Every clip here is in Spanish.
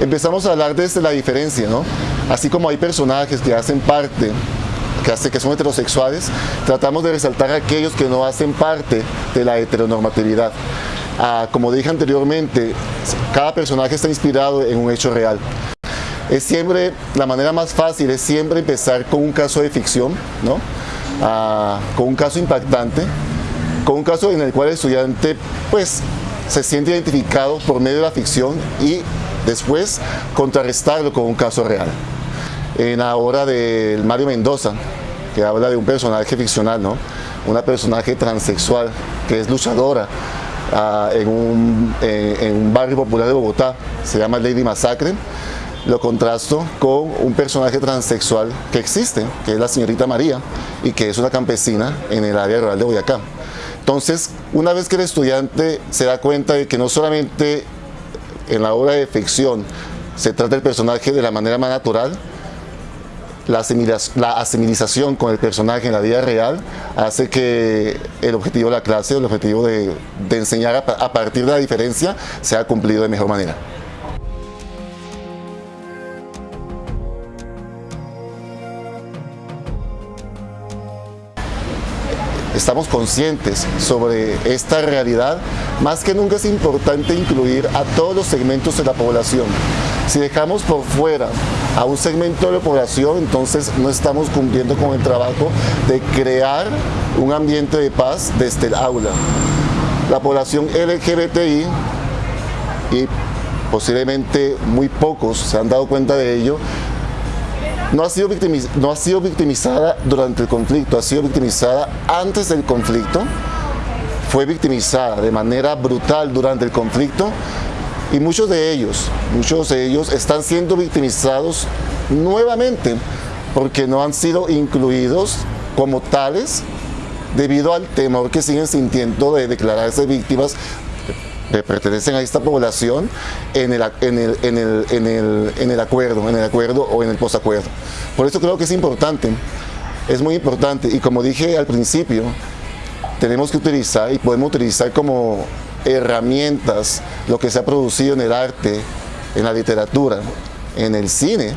empezamos a hablar desde la diferencia, ¿no? Así como hay personajes que hacen parte que, son heterosexuales, tratamos de resaltar aquellos que no hacen parte de la heteronormatividad. Ah, como dije anteriormente, cada personaje está inspirado en un hecho real. Es siempre, la manera más fácil es siempre empezar con un caso de ficción, ¿no? Ah, con un caso impactante, con un caso en el cual el estudiante pues, se siente identificado por medio de la ficción y después contrarrestarlo con un caso real. En la obra de Mario Mendoza, que habla de un personaje ficcional, ¿no? una personaje transexual que es luchadora, Ah, en, un, en, un, barrio popular de Bogotá, se llama Lady Masacre, lo contrasto con un personaje transexual que existe, que es la señorita María, y que es una campesina en el área rural de Boyacá. Entonces, una vez que el estudiante se da cuenta de que no solamente en la obra de ficción se trata el personaje de la manera más natural, la, asimilización con el personaje en la vida real hace que el objetivo de la clase, el objetivo de, enseñar a partir de la diferencia sea cumplido de mejor manera. Estamos conscientes sobre esta realidad, más que nunca es importante incluir a todos los segmentos de la población. Si dejamos por fuera a un segmento de la población, entonces no estamos cumpliendo con el trabajo de crear un ambiente de paz desde el aula. La población LGBTI y posiblemente muy pocos se han dado cuenta de ello, no ha, sido victimizada durante el conflicto, ha sido victimizada antes del conflicto, fue victimizada de manera brutal durante el conflicto y muchos de ellos, muchos de ellos están siendo victimizados nuevamente porque no han sido incluidos como tales debido al temor que siguen sintiendo de declararse víctimas que pertenecen a esta población en el, en el, en el, en el, en el acuerdo, en el acuerdo o en el posacuerdo. Por eso creo que es importante, es muy importante y como dije al principio, tenemos que utilizar y podemos utilizar como herramientas lo que se ha producido en el arte, en la literatura, en el cine,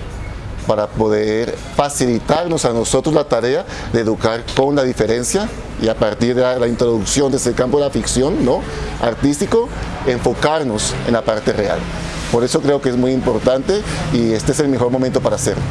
para poder facilitarnos a nosotros la tarea de educar con la diferencia y a partir de la introducción desde el campo de la ficción ¿no? artístico, enfocarnos en la parte real. Por eso creo que es muy importante y este es el mejor momento para hacerlo.